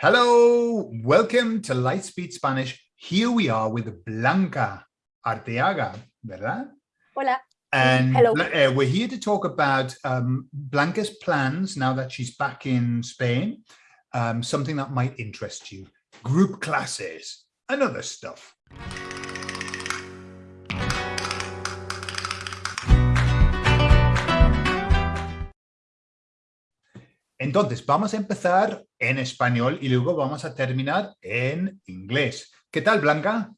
Hello, welcome to Lightspeed Spanish. Here we are with Blanca Arteaga, ¿verdad? Hola. And Hello. uh, we're here to talk about um, Blanca's plans now that she's back in Spain, um, something that might interest you, group classes and other stuff. Entonces, vamos a empezar en español y luego vamos a terminar en inglés. ¿Qué tal, Blanca?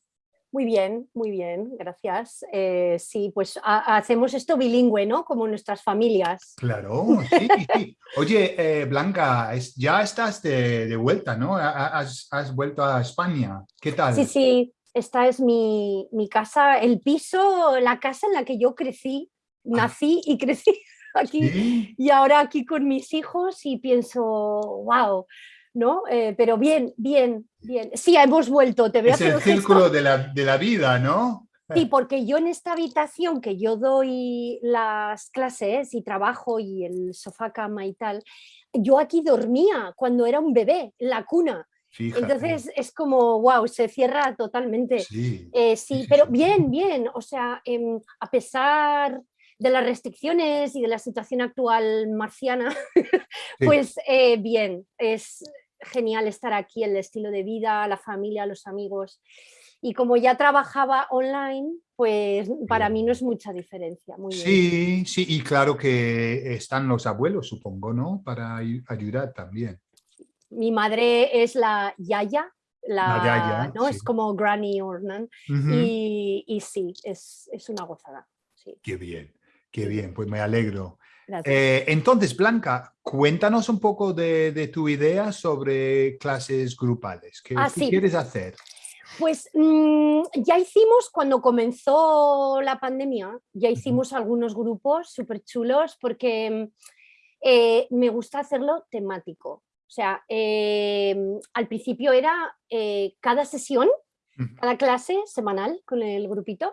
Muy bien, muy bien, gracias. Eh, sí, pues ha- hacemos esto bilingüe, ¿no? Como nuestras familias. Claro, sí, sí. Oye, eh, Blanca, es- ya estás de, de vuelta, ¿no? Ha- Has, has vuelto a España. ¿Qué tal? Sí, sí, esta es mi, mi casa, el piso, la casa en la que yo crecí, nací y crecí aquí. Sí, Y ahora aquí con mis hijos y pienso, wow, ¿no? Eh, pero bien, bien, bien. Sí, hemos vuelto, te veo es el círculo de la, de la vida, ¿no? Sí, porque yo en esta habitación que yo doy las clases y trabajo y el sofá cama y tal, yo aquí dormía cuando era un bebé, en la cuna. Fíjate. Entonces es como, wow, se cierra totalmente. sí, Eh, sí, pero sí. bien, bien. O sea, em, a pesar de las restricciones y de la situación actual marciana, Sí. pues eh, bien, es genial estar aquí, el estilo de vida, la familia, los amigos. Y como ya trabajaba online, pues para mí no es mucha diferencia. Muy bien. sí, sí, y claro que están los abuelos, supongo, ¿no? Para ay- ayudar también. Mi madre es la yaya, la, La yaya, ¿no? sí. Es como granny or nan, Ujú. y, y sí, es, es una gozada. Sí, Qué bien, qué bien, pues me alegro. Eh, entonces, Blanca, cuéntanos un poco de, de tu idea sobre clases grupales. ¿Qué, Ah, qué sí. quieres hacer? Pues mm, ya hicimos, cuando comenzó la pandemia, ya hicimos algunos grupos súper chulos porque mm, eh, me gusta hacerlo temático. O sea, eh, al principio era cada sesión, cada clase semanal con el grupito,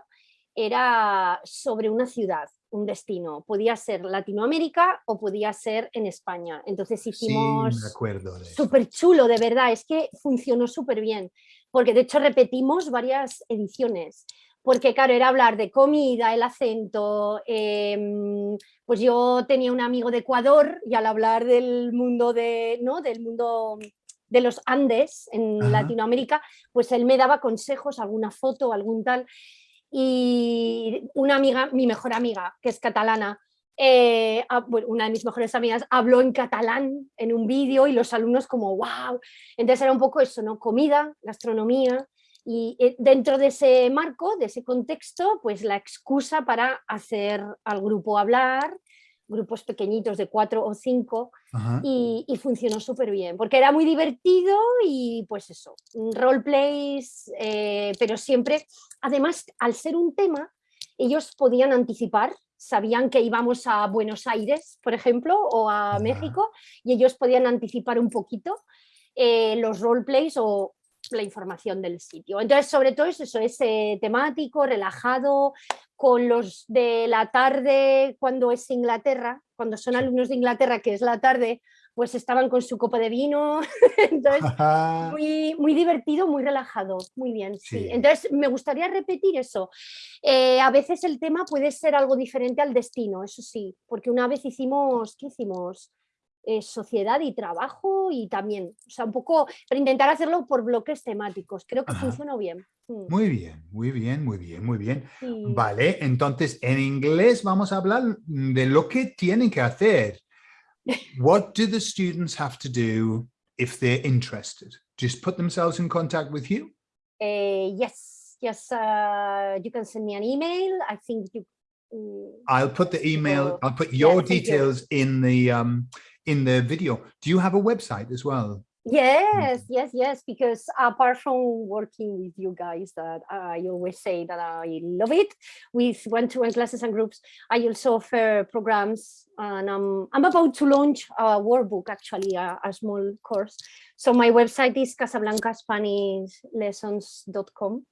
era sobre una ciudad, un destino. Podía ser Latinoamérica o podía ser en España. Entonces hicimos... Sí. Súper chulo, de verdad, es que funcionó súper bien, porque de hecho repetimos varias ediciones, porque claro, era hablar de comida, el acento, em, pues yo tenía un amigo de Ecuador y al hablar del mundo de, ¿no? del mundo de los Andes en Ajá. Latinoamérica, pues él me daba consejos, alguna foto, algún tal, y una amiga, mi mejor amiga, que es catalana, eh, una de mis mejores amigas habló en catalán en un vídeo y los alumnos como wow. Entonces era un poco eso, ¿no? Comida, gastronomía y eh, dentro de ese marco, de ese contexto, pues la excusa para hacer al grupo hablar, grupos pequeñitos de cuatro o cinco y, y funcionó súper bien, porque era muy divertido y pues eso, roleplays, eh, pero siempre, además, al ser un tema, ellos podían anticipar, sabían que íbamos a Buenos Aires, por ejemplo, o a Ajá. México, y ellos podían anticipar un poquito eh, los roleplays o la información del sitio. Entonces, sobre todo es eso, es eh, temático, relajado, con los de la tarde cuando es Inglaterra, cuando son alumnos de Inglaterra, que es la tarde, pues estaban con su copa de vino, entonces muy, muy divertido, muy relajado, muy bien. Sí. Sí. Entonces, me gustaría repetir eso. Eh, a veces el tema puede ser algo diferente al destino, eso sí, porque una vez hicimos, ¿qué hicimos? Eh, sociedad y trabajo y también, o sea, un poco, pero intentar hacerlo por bloques temáticos. Creo que Ajá. funcionó bien. Mm, Muy bien, muy bien, muy bien, muy bien. sí. Vale, entonces en inglés vamos a hablar de lo que tienen que hacer. What do the students have to do if they're interested? Just put themselves in contact with you? Eh, yes, yes, uh, you can send me an email. I think you. mm, I'll put the email, I'll put yeah, your you. details in the um in the video. Do you have a website as well? Yes, yes, yes, because apart from working with you guys that I always say that I love it with one-to-one classes and groups, I also offer programs and I'm, I'm about to launch a workbook, actually a, a small course. So my website is casablancaspanishlessons.com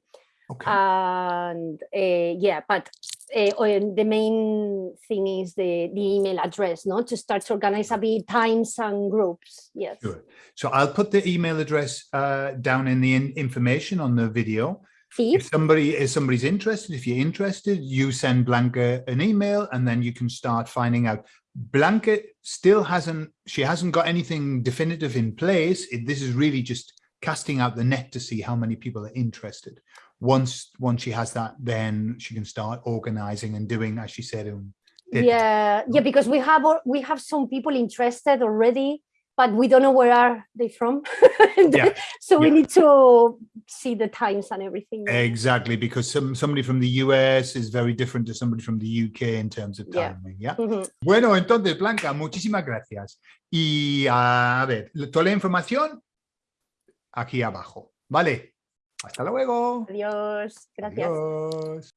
Okay. and uh, yeah, but uh, the main thing is the, the email address, not To start to organize a bit times and groups, yes. Sure. So I'll put the email address uh, down in the in information on the video. Sí, If somebody if somebody's interested, if you're interested, you send Blanca an email and then you can start finding out. Blanca still hasn't, she hasn't got anything definitive in place. It- this is really just casting out the net to see how many people are interested. Once once she has that, then she can start organizing and doing, as she said, um, yeah, yeah, because we have we have some people interested already, but we don't know where are they from. Yeah, so we yeah. need to see the times and everything. exactly, because some somebody from the US is very different to somebody from the UK in terms of Yeah. timing. Yeah. Mhm. Bueno, entonces, Blanca, muchísimas gracias. Y a ver, toda la información aquí abajo. Vale. Hasta luego. Adiós, gracias. Adiós.